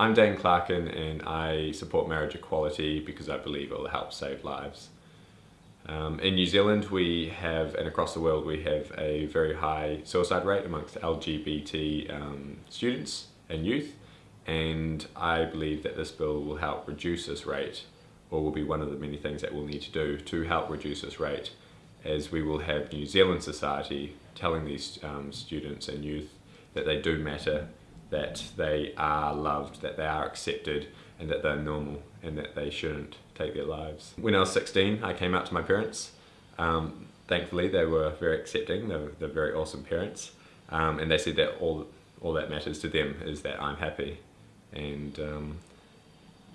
I'm Dane Clarkin and I support marriage equality because I believe it will help save lives. Um, in New Zealand we have, and across the world, we have a very high suicide rate amongst LGBT um, students and youth and I believe that this bill will help reduce this rate or will be one of the many things that we'll need to do to help reduce this rate as we will have New Zealand society telling these um, students and youth that they do matter, that they are loved, that they are accepted and that they're normal and that they shouldn't take their lives. When I was 16 I came out to my parents. Um, thankfully they were very accepting, they were, they're very awesome parents um, and they said that all, all that matters to them is that I'm happy and um,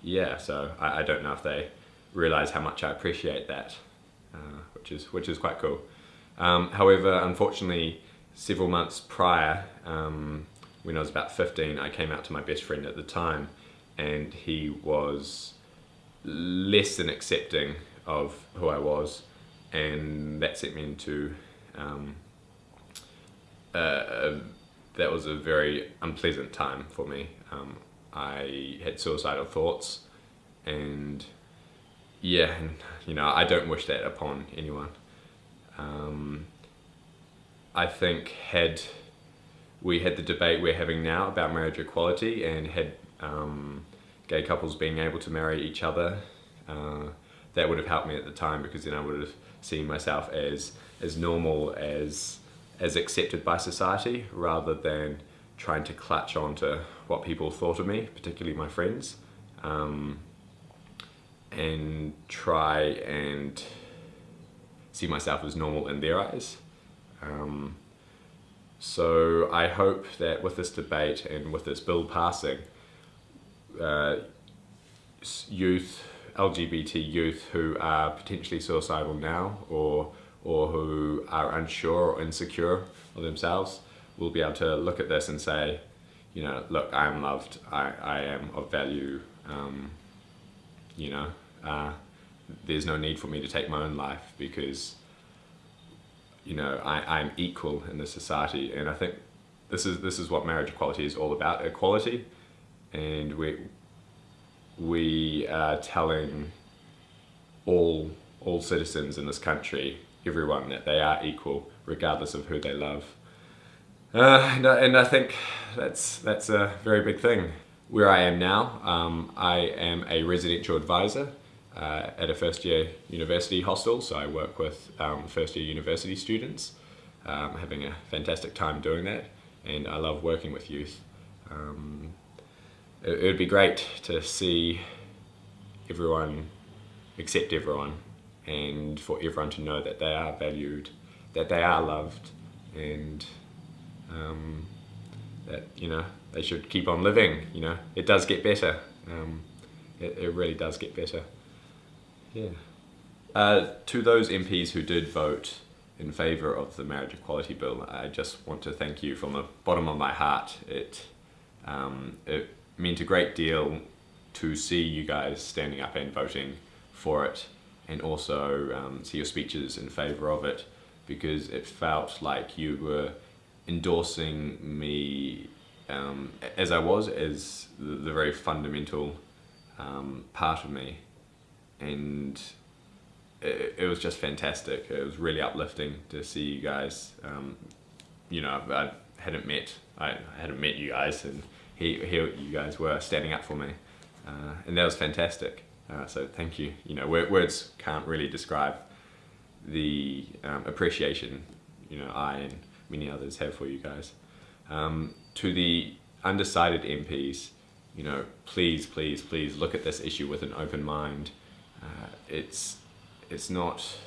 yeah so I, I, don't know if they realize how much I appreciate that uh, which is which is quite cool um, however unfortunately several months prior um, when I was about 15 I came out to my best friend at the time and he was less than accepting of who I was and that sent me into um, uh, that was a very unpleasant time for me. Um, I had suicidal thoughts and yeah, and, you know, I don't wish that upon anyone. Um, I think had we had the debate we're having now about marriage equality and had um, gay couples being able to marry each other, uh, that would have helped me at the time because then I would have seen myself as as normal as as accepted by society rather than trying to clutch onto what people thought of me, particularly my friends, um, and try and see myself as normal in their eyes. Um, so I hope that with this debate and with this bill passing, uh, youth, LGBT youth who are potentially suicidal now or, or who are unsure or insecure of themselves will be able to look at this and say, you know, look, I am loved, I, I am of value, um, you know, uh, there's no need for me to take my own life because, you know, I, I'm equal in this society and I think this is, this is what marriage equality is all about, equality, and we, we are telling all, all citizens in this country, everyone, that they are equal regardless of who they love. Uh, and, and, I think that's, that's a very big thing. Where I am now, um, I am a residential advisor uh, at a first year university hostel, so I work with um, first year university students. Um, having a fantastic time doing that. And I love working with youth. Um, it, would be great to see everyone accept everyone and for everyone to know that they are valued, that they are loved and um, that you know they should keep on living you know. It does get better. Um, it, it, really does get better yeah uh, to those MPs who did vote in favour of the marriage equality bill I just want to thank you from the bottom of my heart it um, it meant a great deal to see you guys standing up and voting for it and also um, see your speeches in favour of it because it felt like you were endorsing me um, as I was, as the, very fundamental um, part of me. And it, it, was just fantastic. It was really uplifting to see you guys. Um, you know, I hadn't met, I hadn't met you guys and here, here you guys were standing up for me. Uh, and that was fantastic. Uh, so thank you. You know, words can't really describe the um, appreciation, you know, I and many others have for you guys. Um, to the undecided MPs, you know, please, please, please look at this issue with an open mind. Uh, it's, it's not,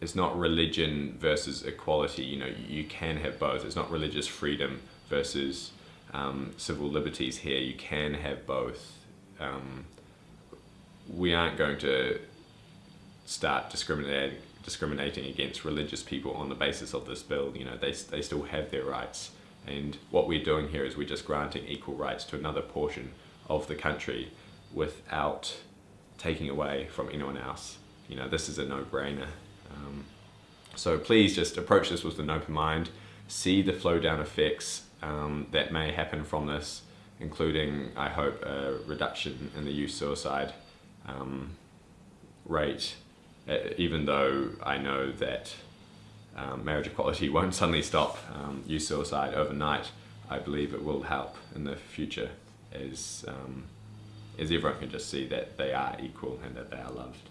it's not religion versus equality. You know, you can have both. It's not religious freedom versus um, civil liberties here. You can have both. Um, we aren't going to start discriminating discriminating against religious people on the basis of this bill. You know, they, they still have their rights. And what we're doing here is we're just granting equal rights to another portion of the country without taking away from anyone else. You know, this is a no-brainer. Um, so please just approach this with an open mind, see the flow down effects um, that may happen from this, including, I hope, a reduction in the youth suicide um, rate, even though I know that um, marriage equality won't suddenly stop um, youth suicide overnight. I believe it will help in the future as, as everyone can just see that they are equal and that they are loved.